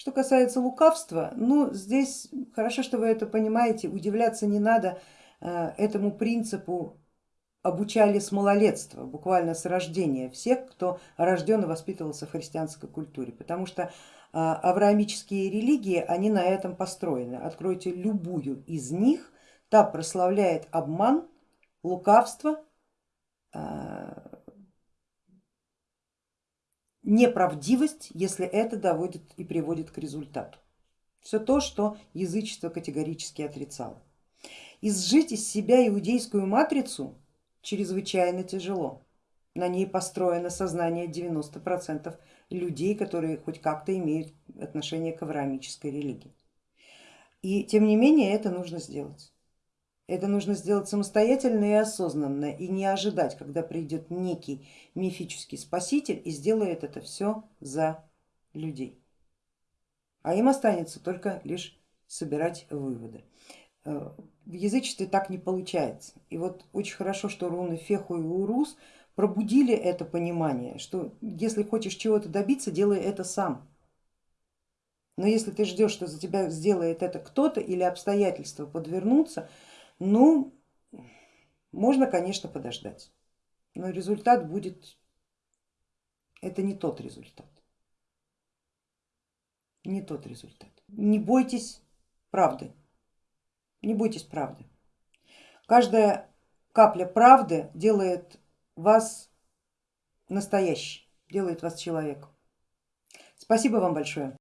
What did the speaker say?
Что касается лукавства, ну здесь хорошо, что вы это понимаете, удивляться не надо э, этому принципу обучали с малолетства, буквально с рождения всех, кто рожден и воспитывался в христианской культуре, потому что э, авраамические религии, они на этом построены. Откройте любую из них, та прославляет обман, лукавство, э, неправдивость, если это доводит и приводит к результату. Все то, что язычество категорически отрицало. Изжить из себя иудейскую матрицу чрезвычайно тяжело. На ней построено сознание 90% людей, которые хоть как-то имеют отношение к авраамической религии. И тем не менее это нужно сделать. Это нужно сделать самостоятельно и осознанно и не ожидать, когда придет некий мифический спаситель и сделает это все за людей. А им останется только лишь собирать выводы. Э, в язычестве так не получается. И вот очень хорошо, что руны Феху и Урус пробудили это понимание, что если хочешь чего-то добиться, делай это сам. Но если ты ждешь, что за тебя сделает это кто-то или обстоятельства подвернутся, ну, можно, конечно, подождать, но результат будет, это не тот результат, не тот результат. Не бойтесь правды, не бойтесь правды. Каждая капля правды делает вас настоящий, делает вас человеком. Спасибо вам большое.